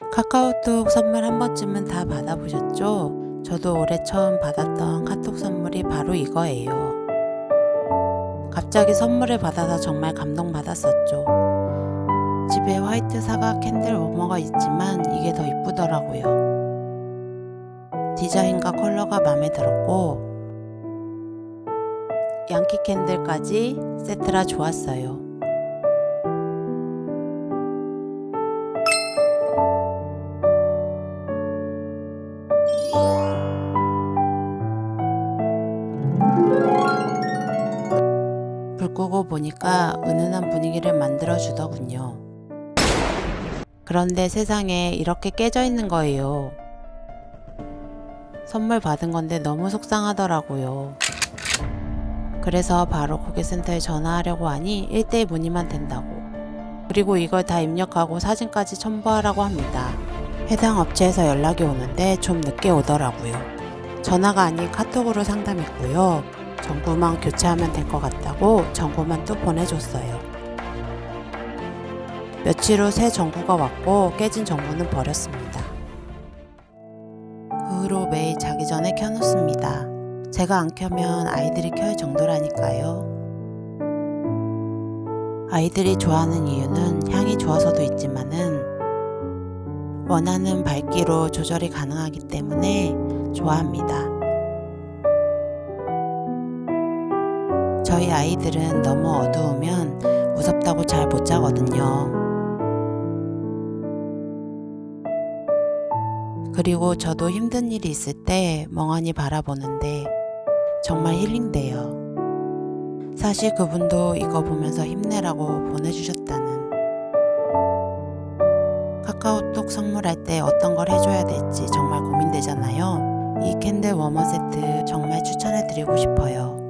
카카오톡 선물 한 번쯤은 다 받아보셨죠? 저도 올해 처음 받았던 카톡 선물이 바로 이거예요. 갑자기 선물을 받아서 정말 감동받았었죠. 집에 화이트 사과 candle warmer가 있지만 이게 더 이쁘더라고요. 디자인과 컬러가 마음에 들었고 양키 캔들까지 세트라 좋았어요. 불 끄고 보니까 은은한 분위기를 만들어 주더군요. 그런데 세상에 이렇게 깨져 있는 거예요. 선물 받은 건데 너무 속상하더라고요. 그래서 바로 고객센터에 전화하려고 하니 1대1 문의만 된다고. 그리고 이걸 다 입력하고 사진까지 첨부하라고 합니다. 해당 업체에서 연락이 오는데 좀 늦게 오더라고요. 전화가 아닌 카톡으로 상담했고요. 정보만 교체하면 될 것 같다고 정보만 또 보내줬어요. 며칠 후새 정보가 왔고 깨진 정보는 버렸습니다. 그 후로 매일 자기 전에 켜놓습니다. 제가 안 켜면 아이들이 켤 정도라니까요. 아이들이 좋아하는 이유는 향이 좋아서도 있지만은 원하는 밝기로 조절이 가능하기 때문에 좋아합니다. 저희 아이들은 너무 어두우면 무섭다고 잘 못 자거든요. 그리고 저도 힘든 일이 있을 때 멍하니 바라보는데 정말 힐링돼요. 사실 그분도 이거 보면서 힘내라고 보내주셨다는. 카카오톡 선물할 때 어떤 걸 해줘야 될지 정말 고민되잖아요. 이 캔들 워머 세트 정말 추천해드리고 싶어요.